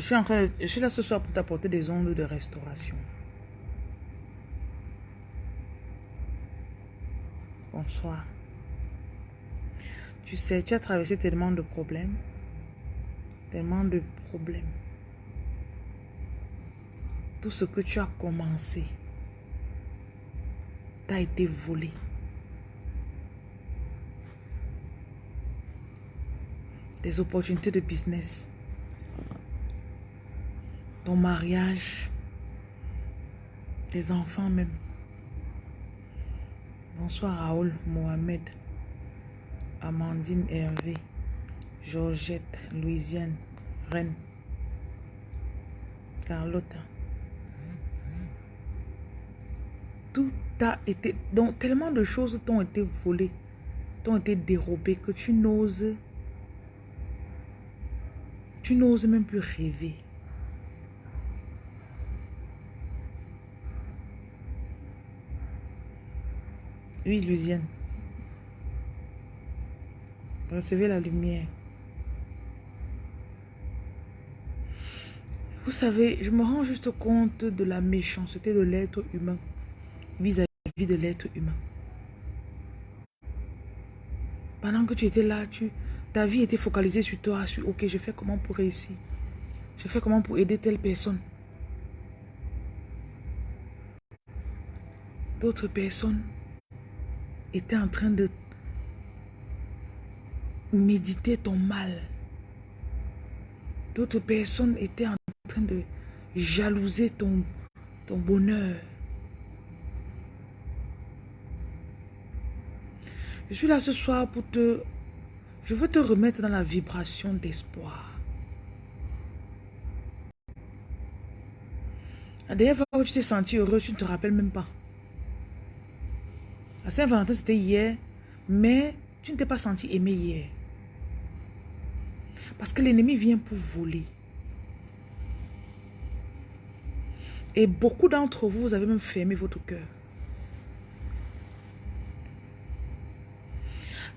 Je suis, en train de- je suis là ce soir pour t'apporter des ondes de restauration. Bonsoir. Tu sais, tu as traversé tellement de problèmes. Tellement de problèmes. Tout ce que tu as commencé t'a été volé. Des opportunités de business. Ton mariage. Tes enfants même. Bonsoir Raoul, Mohamed, Amandine Hervé, Georgette, Louisiane, Reine, Carlotta. Tout a été... Donc, tellement de choses t'ont été volées, t'ont été dérobées que tu n'oses... Tu n'oses même plus rêver. Oui, Louisiane. Recevez la lumière. Vous savez, je me rends juste compte de la méchanceté de l'être humain vis-à-vis de l'être humain. Pendant que tu étais là, tu, ta vie était focalisée sur toi, sur ok, je fais comment pour réussir? Je fais comment pour aider telle personne? D'autres personnes étaient en train de méditer ton mal. D'autres personnes étaient en train de jalouser ton, ton bonheur. Je suis là ce soir pour te... Je veux te remettre dans la vibration d'espoir. La dernière fois où tu t'es senti heureux, tu ne te rappelles même pas. Saint-Valentin, c'était hier, mais tu ne t'es pas senti aimé hier. Parce que l'ennemi vient pour voler. Et beaucoup d'entre vous, vous avez même fermé votre cœur.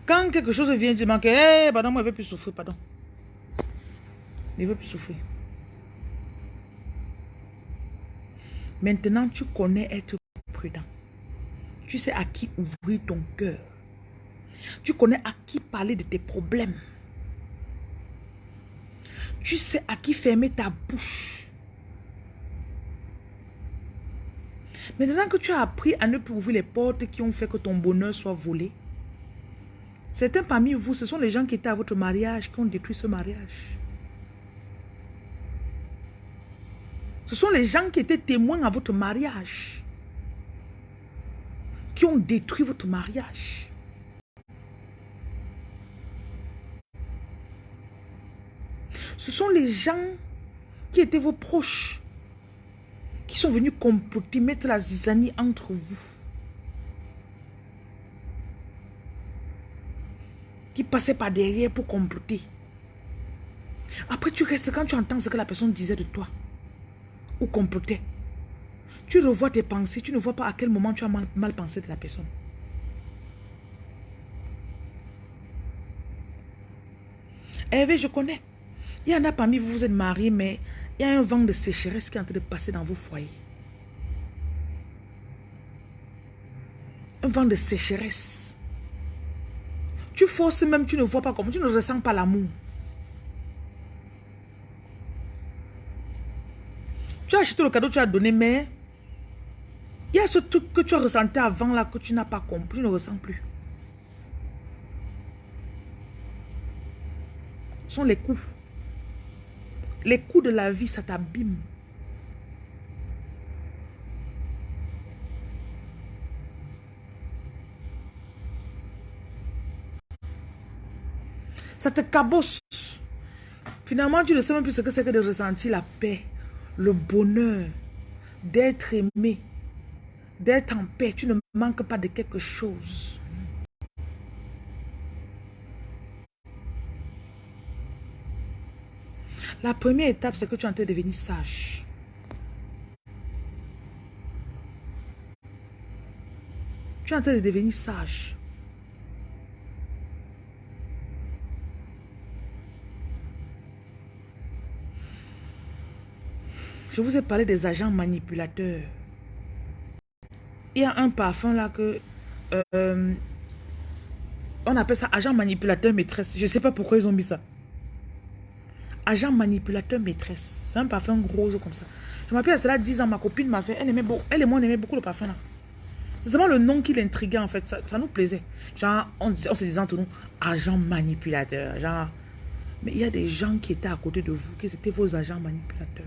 Quand quelque chose vient, tu manques, hé, pardon, moi, je ne veux plus souffrir, pardon. Je ne veux plus souffrir. Maintenant, tu connais être prudent. Tu sais à qui ouvrir ton cœur. Tu connais à qui parler de tes problèmes. Tu sais à qui fermer ta bouche. Maintenant que tu as appris à ne plus ouvrir les portes qui ont fait que ton bonheur soit volé, certains parmi vous, ce sont les gens qui étaient à votre mariage qui ont détruit ce mariage. Ce sont les gens qui étaient témoins à votre mariage ont détruit votre mariage. Ce sont les gens qui étaient vos proches qui sont venus comploter, mettre la zizanie entre vous. Qui passaient par derrière pour comploter. Après, tu restes quand tu entends ce que la personne disait de toi. Ou complotait. Tu revois tes pensées, tu ne vois pas à quel moment tu as mal, pensé de la personne. Hervé, je connais. Il y en a parmi vous, vous êtes mariés, mais il y a un vent de sécheresse qui est en train de passer dans vos foyers. Un vent de sécheresse. Tu forces même, tu ne vois pas comment, tu ne ressens pas l'amour. Tu as acheté le cadeau, tu as donné, mais ce truc que tu as ressenti avant là que tu n'as pas compris, tu ne ressens plus? Ce sont les coups. Les coups de la vie, ça t'abîme. Ça te cabosse. Finalement, tu ne sais même plus ce que c'est que de ressentir la paix, le bonheur, d'être aimé, d'être en paix. Tu ne manques pas de quelque chose. La première étape, c'est que tu es en train de devenir sage. Tu es en train de devenir sage. Je vous ai parlé des agents manipulateurs. Il y a un parfum là que... Euh, on appelle ça agent manipulateur maîtresse. Je ne sais pas pourquoi ils ont mis ça. Agent manipulateur maîtresse. C'est un parfum rose comme ça. Je m'appelle à cela 10 ans, ma copine m'a fait. Elle, aimait elle et moi, on aimait beaucoup le parfum là. C'est seulement le nom qui l'intriguait en fait. Ça, nous plaisait. Genre, on, on se disait entre nous, agent manipulateur. Genre, mais il y a des gens qui étaient à côté de vous, qui étaient vos agents manipulateurs.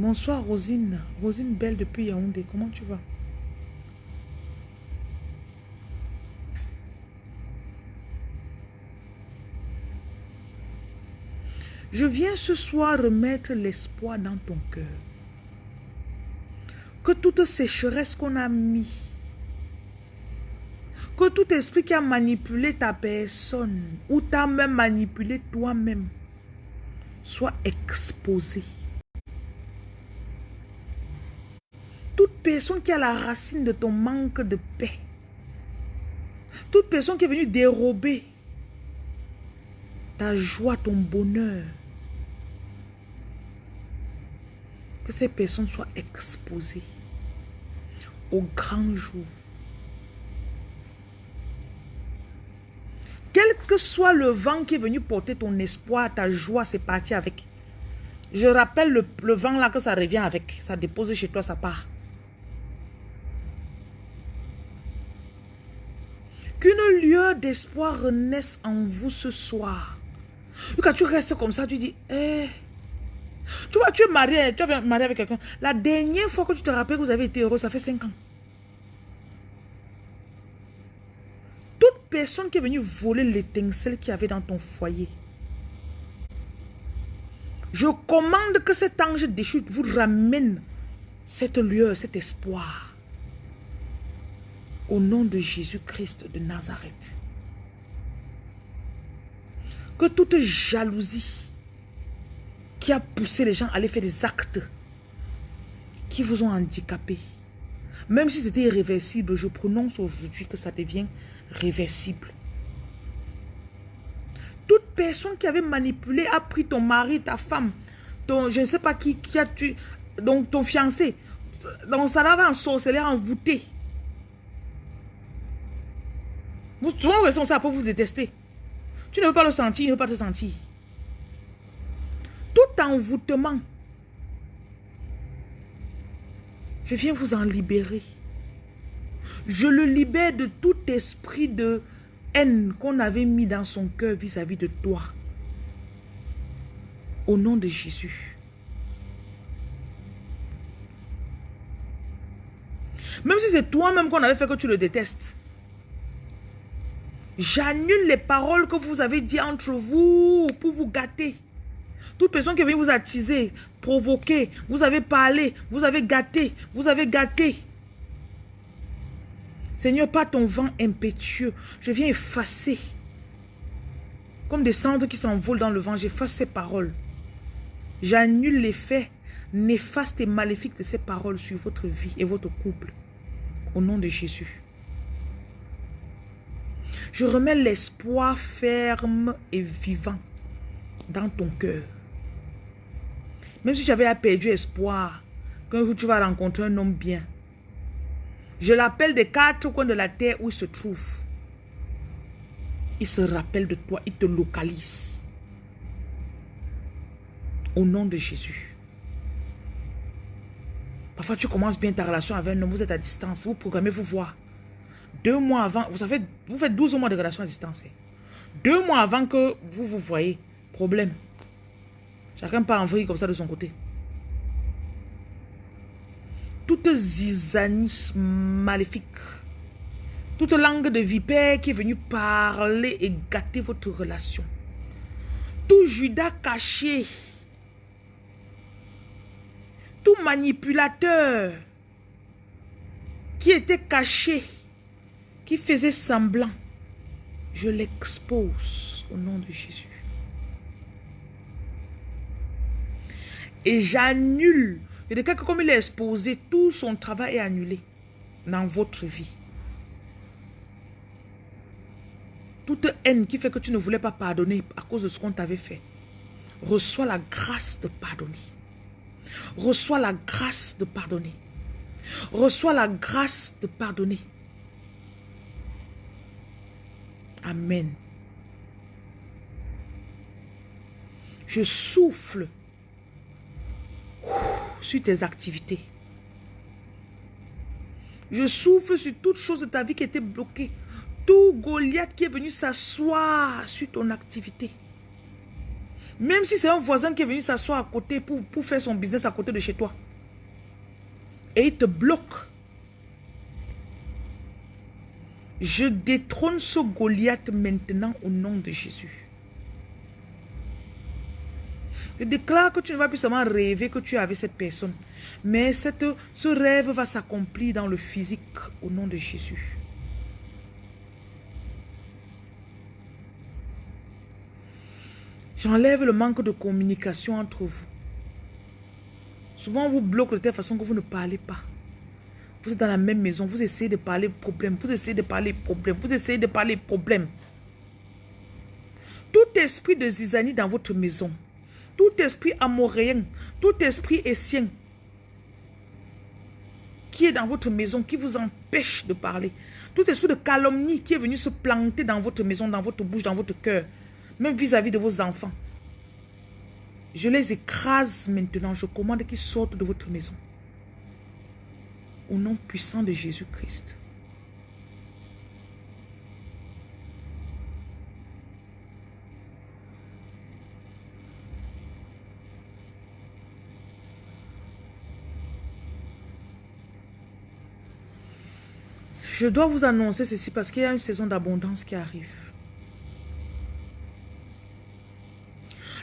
Bonsoir Rosine. Rosine Belle depuis Yaoundé. Comment tu vas? Je viens ce soir remettre l'espoir dans ton cœur. Que toute sécheresse qu'on a mis, que tout esprit qui a manipulé ta personne ou t'a même manipulé toi-même soit exposé. Toute personne qui a la racine de ton manque de paix, toute personne qui est venue dérober ta joie, ton bonheur, que ces personnes soient exposées au grand jour. Quel que soit le vent qui est venu porter ton espoir, ta joie, c'est parti avec. Je rappelle le, vent là que ça revient avec. Ça dépose chez toi, ça part. Qu'une lueur d'espoir renaisse en vous ce soir. quand tu restes comme ça, tu dis, eh, tu vois, tu es marié, tu es marié avec quelqu'un. La dernière fois que tu te rappelles que vous avez été heureux, ça fait 5 ans. Toute personne qui est venue voler l'étincelle qu'il y avait dans ton foyer, je commande que cet ange déchu vous ramène cette lueur, cet espoir. Au nom de Jésus-Christ de Nazareth. Que toute jalousie qui a poussé les gens à aller faire des actes qui vous ont handicapé. Même si c'était irréversible, je prononce aujourd'hui que ça devient réversible. Toute personne qui avait manipulé, a pris ton mari, ta femme, ton, je ne sais pas qui, qui a tué, donc ton fiancé, donc ça l'avait en sorcellerie envoûté. Vous, souvent, vous ça pour vous détester. Tu ne veux pas le sentir, il ne veut pas te sentir tout envoûtement. Je viens vous en libérer. Je le libère de tout esprit de haine qu'on avait mis dans son cœur vis-à-vis de toi. Au nom de Jésus. Même si c'est toi-même qu'on avait fait que tu le détestes. J'annule les paroles que vous avez dit entre vous pour vous gâter. Toute personne qui venue vous attiser, provoquer, vous avez parlé, vous avez gâté, vous avez gâté. Seigneur, pas ton vent impétueux, je viens effacer. Comme des cendres qui s'envolent dans le vent, j'efface ces paroles. J'annule l'effet néfaste et maléfique de ces paroles sur votre vie et votre couple. Au nom de Jésus. Je remets l'espoir ferme et vivant dans ton cœur. Même si j'avais perdu espoir qu'un jour tu vas rencontrer un homme bien. Je l'appelle des quatre coins de la terre où il se trouve. Il se rappelle de toi, il te localise. Au nom de Jésus. Parfois, tu commences bien ta relation avec un homme, vous êtes à distance, vous programmez vous voir. Deux mois avant, vous savez, vous faites 12 mois de relation à distance. Hein. Deux mois avant que vous vous voyez, problème. Chacun part en vrille comme ça de son côté. Toute zizanie maléfique, toute langue de vipère qui est venue parler et gâter votre relation. Tout Judas caché, tout manipulateur qui était caché, qui faisait semblant, je l'expose au nom de Jésus. Et j'annule. Je déclare que comme il est exposé, tout son travail est annulé dans votre vie. Toute haine qui fait que tu ne voulais pas pardonner à cause de ce qu'on t'avait fait, reçois la grâce de pardonner. Reçois la grâce de pardonner. Reçois la grâce de pardonner. Amen. Je souffle sur tes activités. Je souffle sur toute chose de ta vie qui était bloquée. Tout Goliath qui est venu s'asseoir sur ton activité. Même si c'est un voisin qui est venu s'asseoir à côté pour, pour faire son business à côté de chez toi. Et il te bloque. Je détrône ce Goliath maintenant au nom de Jésus. Je déclare que tu ne vas plus seulement rêver que tu avais cette personne. Mais cette, ce rêve va s'accomplir dans le physique au nom de Jésus. J'enlève le manque de communication entre vous. Souvent, on vous bloque de telle façon que vous ne parlez pas. Vous êtes dans la même maison, vous essayez de parler problème, vous essayez de parler problème, vous essayez de parler problème. Tout esprit de zizanie dans votre maison, tout esprit amoréen, tout esprit essien qui est dans votre maison, qui vous empêche de parler, tout esprit de calomnie qui est venu se planter dans votre maison, dans votre bouche, dans votre cœur, même vis-à-vis de vos enfants. Je les écrase maintenant. Je commande qu'ils sortent de votre maison. Au nom puissant de Jésus-Christ. Je dois vous annoncer ceci parce qu'il y a une saison d'abondance qui arrive.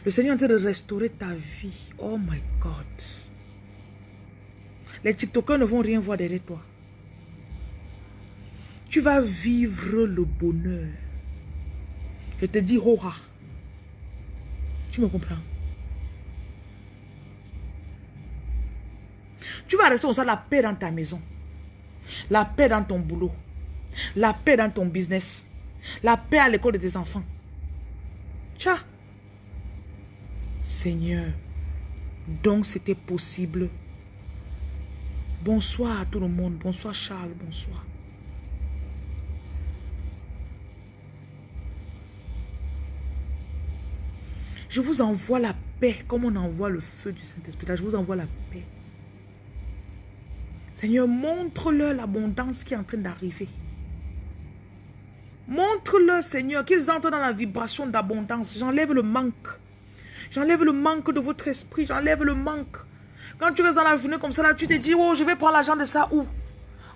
Le Seigneur est en train de restaurer ta vie. Oh my God. Les TikTokers ne vont rien voir derrière toi. Tu vas vivre le bonheur. Je te dis, Hoha. Tu me comprends? Tu vas rester ça la paix dans ta maison. La paix dans ton boulot. La paix dans ton business. La paix à l'école de tes enfants. Tcha. Seigneur, donc c'était possible. Bonsoir à tout le monde. Bonsoir Charles, bonsoir. Je vous envoie la paix comme on envoie le feu du Saint-Esprit. Je vous envoie la paix. Seigneur, montre-leur l'abondance qui est en train d'arriver. Montre-leur, Seigneur, qu'ils entrent dans la vibration d'abondance. J'enlève le manque. J'enlève le manque de votre esprit. J'enlève le manque. Quand tu restes dans la journée comme ça, là, tu te dis, oh, je vais prendre l'argent de ça où?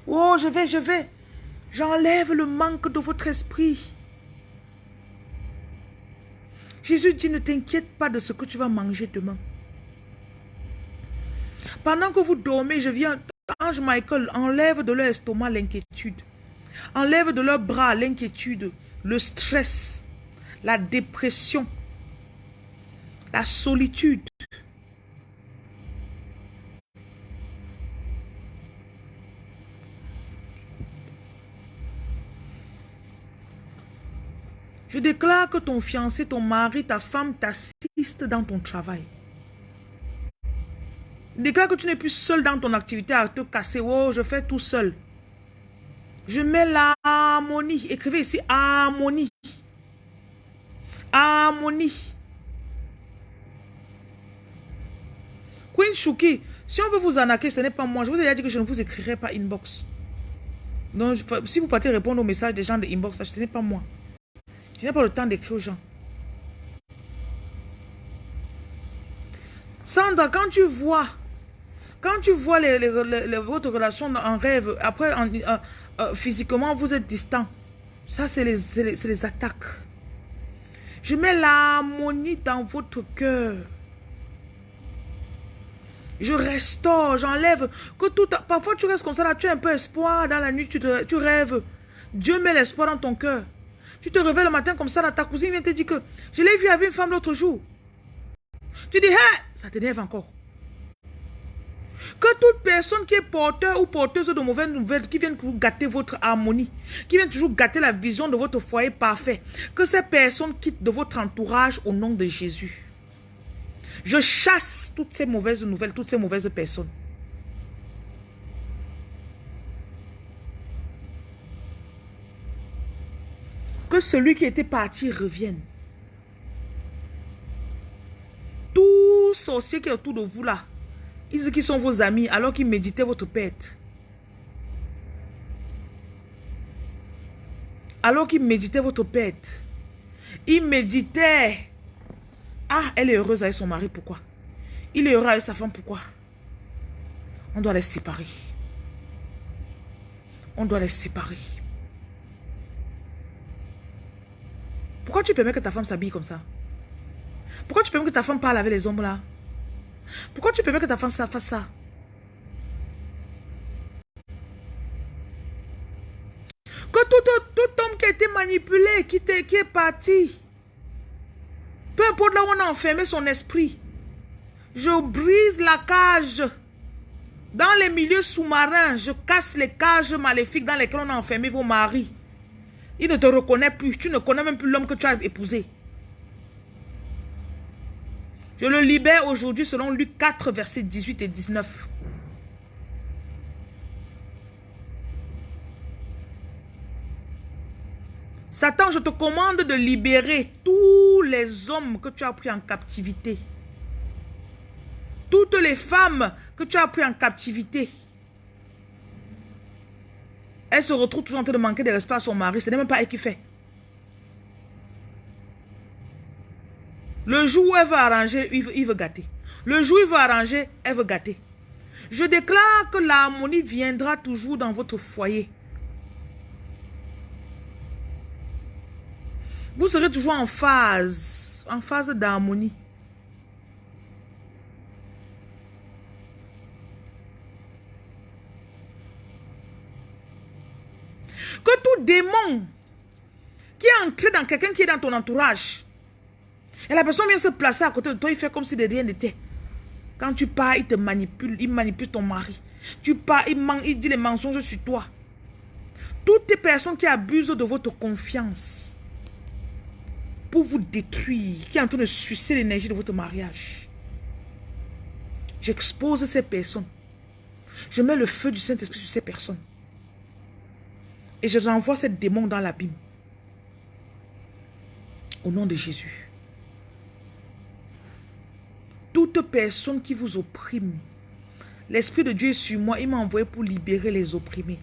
Oh, je vais, je vais. J'enlève le manque de votre esprit. Jésus dit, ne t'inquiète pas de ce que tu vas manger demain. Pendant que vous dormez, je viens, Ange Michael, enlève de leur estomac l'inquiétude. Enlève de leurs bras l'inquiétude, le stress, la dépression, la solitude. Je déclare que ton fiancé, ton mari, ta femme t'assistent dans ton travail. Déclare que tu n'es plus seul dans ton activité à te casser. Oh, je fais tout seul. Je mets l'harmonie. Écrivez ici harmonie. Harmonie. Queen Shuki, si on veut vous arnaquer, ce n'est pas moi. Je vous ai déjà dit que je ne vous écrirai pas inbox. Donc, si vous partez répondre aux messages des gens de inbox, ce n'est pas moi. Je n'ai pas le temps d'écrire aux gens. Sandra, quand tu vois, quand tu vois votre relation en rêve, après, euh, physiquement, vous êtes distant. Ça, c'est les, les attaques. Je mets l'harmonie dans votre cœur. Je restaure, j'enlève. Que tout, parfois, tu restes comme ça, là, tu as un peu espoir dans la nuit, tu, tu rêves. Dieu met l'espoir dans ton cœur. Tu te réveilles le matin comme ça, ta cousine vient te dire que je l'ai vu avec une femme l'autre jour. Tu dis, hé, ça t'énerve encore. Que toute personne qui est porteur ou porteuse de mauvaises nouvelles, qui viennent gâter votre harmonie, qui viennent toujours gâter la vision de votre foyer parfait, que ces personnes quittent de votre entourage au nom de Jésus. Je chasse toutes ces mauvaises nouvelles, toutes ces mauvaises personnes. Que celui qui était parti revienne. Tous sorciers qui sont autour de vous là, ils qu'ils sont vos amis alors qu'ils méditaient votre perte. Alors qu'ils méditaient votre perte. Ils méditaient. Ah, elle est heureuse avec son mari, pourquoi? Il est heureux avec sa femme, pourquoi? On doit les séparer. On doit les séparer. Pourquoi tu permets que ta femme s'habille comme ça? Pourquoi tu permets que ta femme parle avec les hommes là? Pourquoi tu permets que ta femme fasse ça? Que tout, homme qui a été manipulé, qui, qui est parti, peu importe là où on a enfermé son esprit, je brise la cage. Dans les milieux sous-marins, je casse les cages maléfiques dans lesquelles on a enfermé vos maris. Il ne te reconnaît plus. Tu ne connais même plus l'homme que tu as épousé. Je le libère aujourd'hui selon Luc 4, versets 18 et 19. Satan, je te commande de libérer tous les hommes que tu as pris en captivité. Toutes les femmes que tu as pris en captivité. Elle se retrouve toujours en train de manquer de respect à son mari. Ce n'est même pas elle qui fait. Le jour où elle veut arranger, il veut, gâter. Le jour où il veut arranger, elle veut gâter. Je déclare que l'harmonie viendra toujours dans votre foyer. Vous serez toujours en phase, en phase d'harmonie. Que tout démon qui est entré dans quelqu'un qui est dans ton entourage, et la personne vient se placer à côté de toi, il fait comme si de rien n'était. Quand tu pars, il te manipule, il manipule ton mari. Tu pars, il, il dit les mensonges sur toi. Toutes les personnes qui abusent de votre confiance pour vous détruire, qui est en train de sucer l'énergie de votre mariage. J'expose ces personnes. Je mets le feu du Saint-Esprit sur ces personnes. Et je renvoie cette démon dans l'abîme. Au nom de Jésus. Toute personne qui vous opprime, l'Esprit de Dieu est sur moi. Il m'a envoyé pour libérer les opprimés.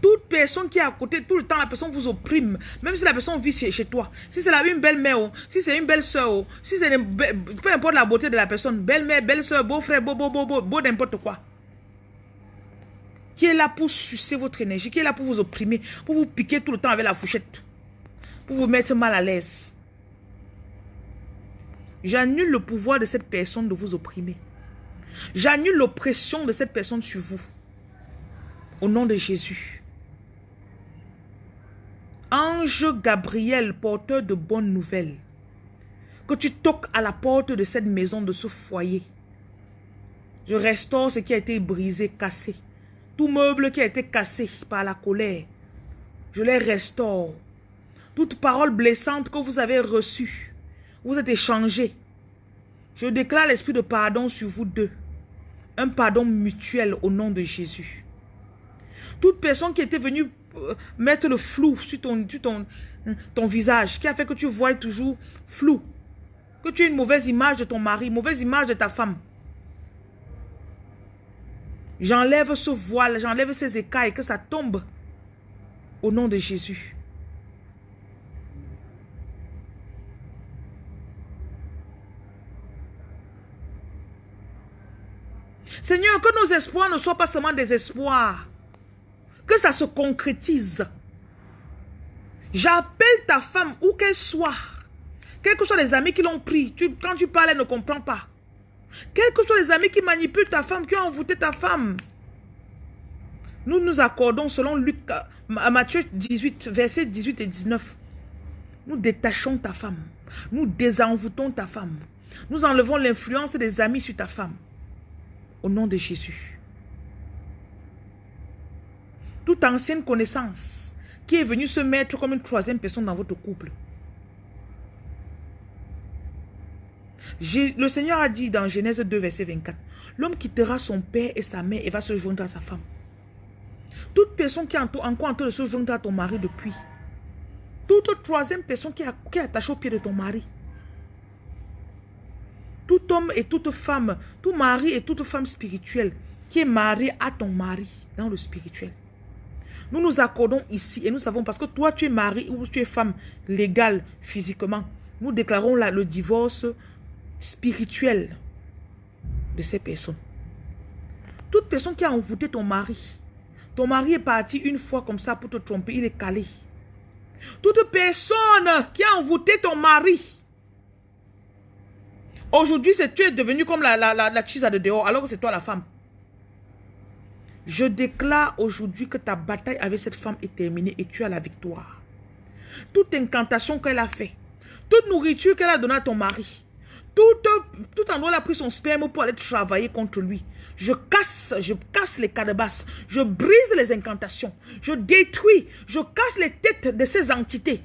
Toute personne qui est à côté, tout le temps, la personne vous opprime. Même si la personne vit chez, toi. Si c'est une belle-mère, oh, si c'est une belle-soeur, oh, si c'est peu importe la beauté de la personne, belle-mère, belle-soeur, beau-frère, beau, beau, beau, beau, beau, n'importe quoi qui est là pour sucer votre énergie, qui est là pour vous opprimer, pour vous piquer tout le temps avec la fourchette, pour vous mettre mal à l'aise. J'annule le pouvoir de cette personne de vous opprimer. J'annule l'oppression de cette personne sur vous. Au nom de Jésus. Ange Gabriel, porteur de bonnes nouvelles. Que tu toques à la porte de cette maison, de ce foyer. Je restaure ce qui a été brisé, cassé. Tout meuble qui a été cassé par la colère, je les restaure. Toute parole blessante que vous avez reçue, vous êtes échangé. Je déclare l'esprit de pardon sur vous deux. Un pardon mutuel au nom de Jésus. Toute personne qui était venue euh, mettre le flou sur ton, ton, ton visage, qui a fait que tu vois toujours flou, que tu as une mauvaise image de ton mari, mauvaise image de ta femme, J'enlève ce voile, j'enlève ces écailles, que ça tombe. Au nom de Jésus. Seigneur, que nos espoirs ne soient pas seulement des espoirs. Que ça se concrétise. J'appelle ta femme où qu'elle soit. Quels que soient les amis qui l'ont pris. quand tu parles, elle ne comprend pas. Quels que soient les amis qui manipulent ta femme, qui ont envoûté ta femme. Nous nous accordons selon Luc, Matthieu 18, versets 18 et 19. Nous détachons ta femme. Nous désenvoûtons ta femme. Nous enlevons l'influence des amis sur ta femme. Au nom de Jésus. Toute ancienne connaissance qui est venue se mettre comme une troisième personne dans votre couple. Le Seigneur a dit dans Genèse 2, verset 24, l'homme quittera son père et sa mère et va se joindre à sa femme. Toute personne qui est encore en train de se joindre à ton mari depuis, toute troisième personne qui est, attachée au pied de ton mari, tout homme et toute femme, tout mari et toute femme spirituelle qui est marié à ton mari dans le spirituel. Nous nous accordons ici et nous savons parce que toi tu es mari ou tu es femme légale physiquement. Nous déclarons là le divorce spirituel de ces personnes. Toute personne qui a envoûté ton mari, ton mari est parti une fois comme ça pour te tromper, il est calé. Toute personne qui a envoûté ton mari, aujourd'hui tu es devenu comme la, la, la, la de dehors, alors que c'est toi la femme. Je déclare aujourd'hui que ta bataille avec cette femme est terminée et tu as la victoire. Toute incantation qu'elle a fait, toute nourriture qu'elle a donnée à ton mari, tout, endroit, elle a pris son sperme pour aller travailler contre lui. Je casse, je casse les basse. Je brise les incantations. Je détruis, je casse les têtes de ces entités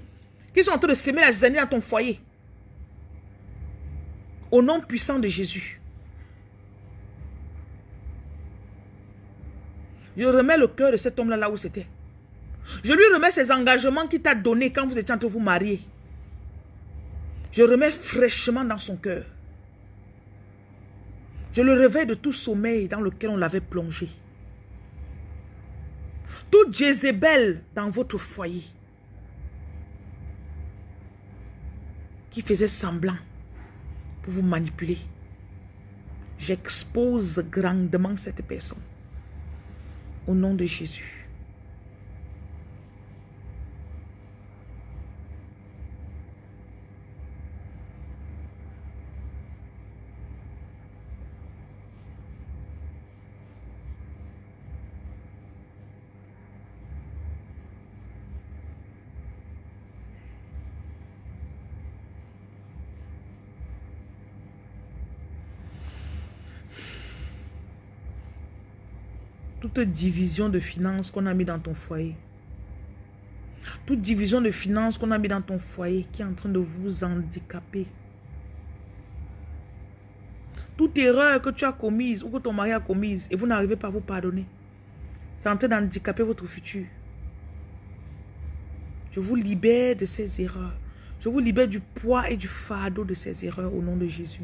qui sont en train de s'aimer la zanie dans ton foyer. Au nom puissant de Jésus. Je remets le cœur de cet homme-là là où c'était. Je lui remets ses engagements qu'il t'a donnés quand vous étiez en train de vous marier. Je remets fraîchement dans son cœur. Je le réveille de tout sommeil dans lequel on l'avait plongé. Tout Jézabel dans votre foyer qui faisait semblant pour vous manipuler. J'expose grandement cette personne. Au nom de Jésus. Division de finances qu'on a mis dans ton foyer, toute division de finances qu'on a mis dans ton foyer qui est en train de vous handicaper, toute erreur que tu as commise ou que ton mari a commise et vous n'arrivez pas à vous pardonner, c'est en train d'handicaper votre futur. Je vous libère de ces erreurs. Je vous libère du poids et du fardeau de ces erreurs au nom de Jésus.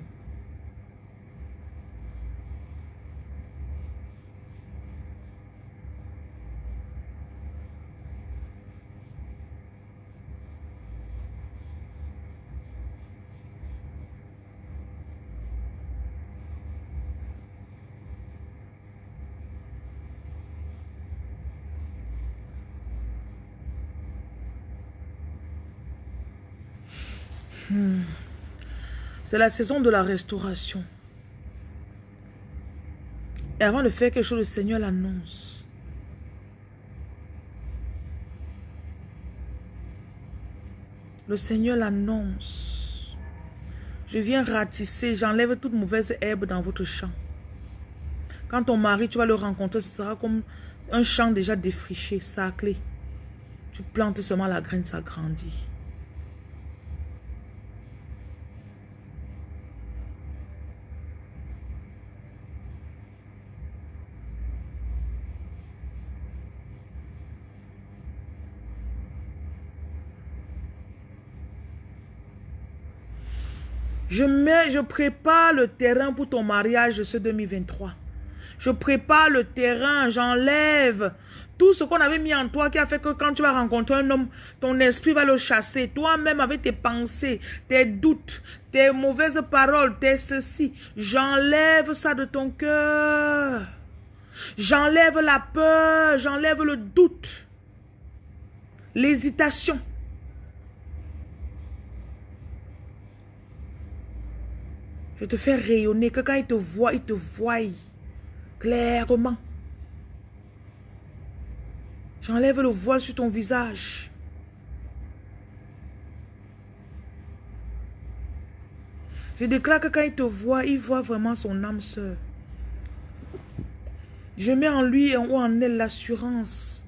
C'est la saison de la restauration. Et avant de faire quelque chose, le Seigneur l'annonce. Le Seigneur l'annonce. Je viens ratisser, j'enlève toute mauvaise herbe dans votre champ. Quand ton mari, tu vas le rencontrer, ce sera comme un champ déjà défriché, saclé. Tu plantes seulement la graine, ça grandit. Je, prépare le terrain pour ton mariage de ce 2023. Je prépare le terrain, j'enlève tout ce qu'on avait mis en toi qui a fait que quand tu vas rencontrer un homme, ton esprit va le chasser. Toi-même avec tes pensées, tes doutes, tes mauvaises paroles, tes ceci. J'enlève ça de ton cœur. J'enlève la peur, j'enlève le doute, l'hésitation. Je te fais rayonner, que quand il te voit, il te voit clairement. J'enlève le voile sur ton visage. Je déclare que quand il te voit, il voit vraiment son âme sœur. Je mets en lui ou en elle l'assurance.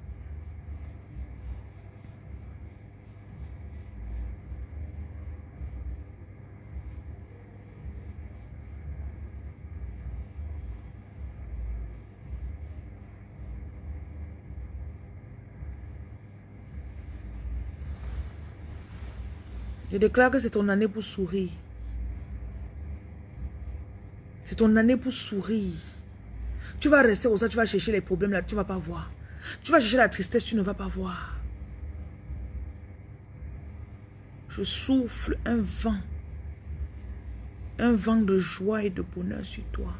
Je déclare que c'est ton année pour sourire. C'est ton année pour sourire. Tu vas rester au ça, tu vas chercher les problèmes là, tu vas pas voir. Tu vas chercher la tristesse, tu ne vas pas voir. Je souffle un vent. Un vent de joie et de bonheur sur toi.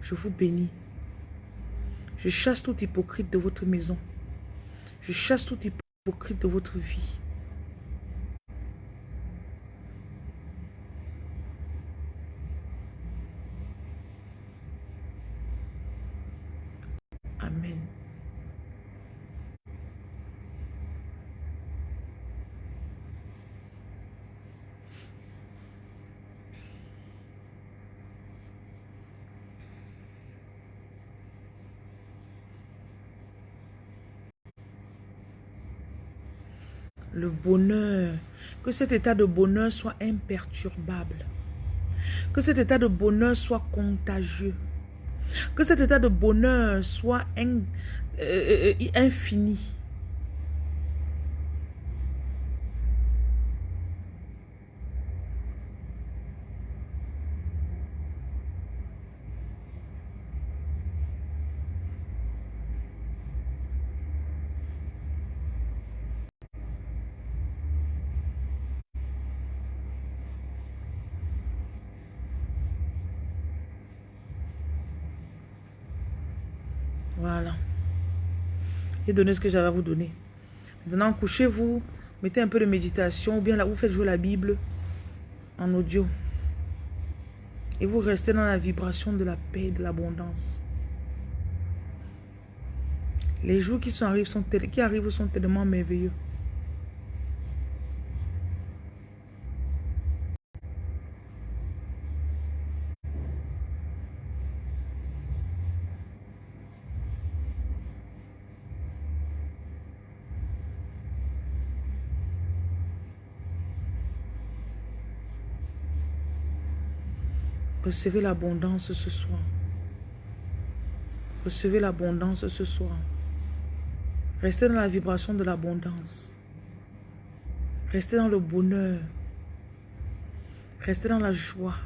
Je vous bénis. Je chasse tout hypocrite de votre maison. Je chasse tout hypocrite de votre vie. Amen. le bonheur, que cet état de bonheur soit imperturbable, que cet état de bonheur soit contagieux, que cet état de bonheur soit euh, euh, infini. Ce que j'avais à vous donner. Maintenant, couchez-vous, mettez un peu de méditation, ou bien là, vous faites jouer la Bible en audio. Et vous restez dans la vibration de la paix et de l'abondance. Les jours qui, sont, arrivent, sont, qui arrivent sont tellement merveilleux. Recevez l'abondance ce soir. Recevez l'abondance ce soir. Restez dans la vibration de l'abondance. Restez dans le bonheur. Restez dans la joie.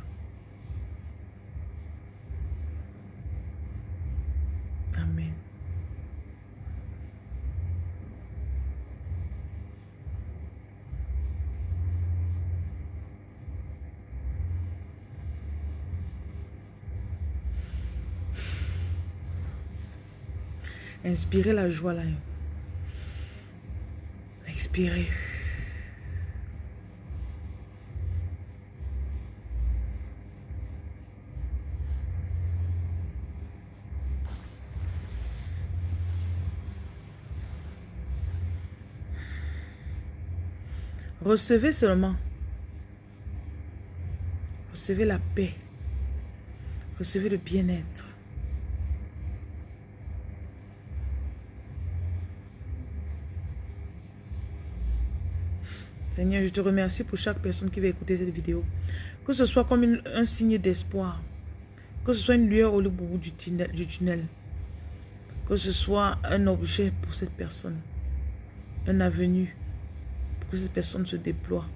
Inspirez la joie là. Expirez. Recevez seulement. Recevez la paix. Recevez le bien-être. Seigneur, je te remercie pour chaque personne qui va écouter cette vidéo. Que ce soit comme un signe d'espoir. Que ce soit une lueur au bout du tunnel, du tunnel. Que ce soit un objet pour cette personne. Un avenue pour que cette personne se déploie.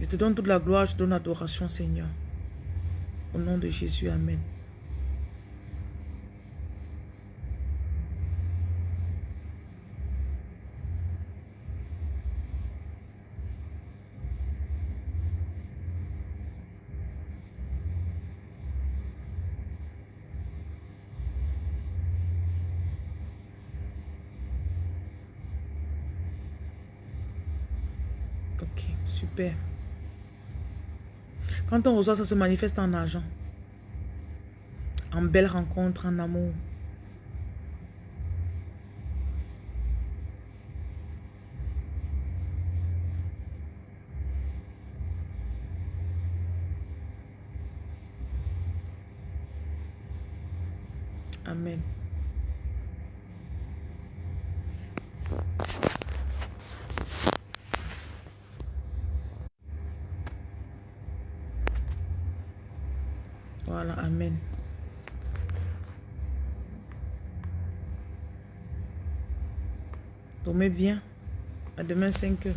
Je te donne toute la gloire, je te donne l'adoration, Seigneur. Au nom de Jésus, Amen. Super. Quand on reçoit, ça se manifeste en argent. En belle rencontre, en amour. Amen. Voilà, Amen. Dormez bien. À demain 5 heures.